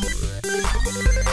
We'll be right back.